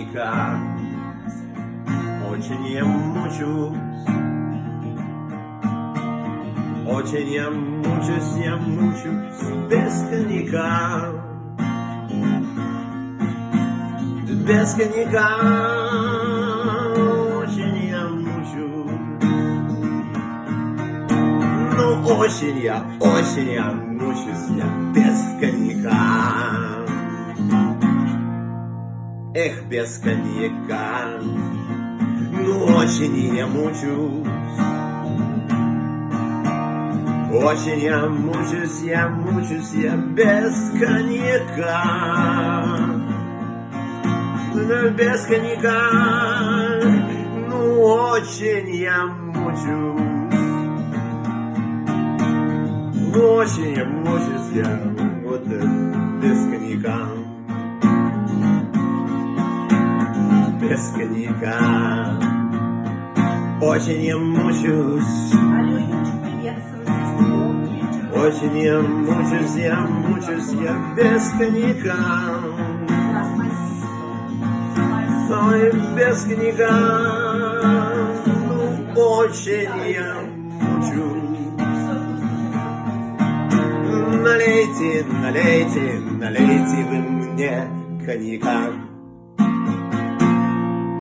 никак Очень я мучусь. Очень я мучусь, я мучусь без коньяка. Без коньяка. Очень я, ну, осень я, мучусь я без коньяка. Эх, без коньяка, ну очень я мучусь. Очень я мучусь, я мучусь, я без коньяка. Ну, без коньяка, ну очень я мучусь. Ну, очень я мучусь, я вот без коньяка. Без коньяка. Очень я мучусь. Очень я мучусь, я мучусь, я без коньяка. Ой, без коньяка, ну очень я мучусь. Налейте, налейте, налейте вы мне коньяка.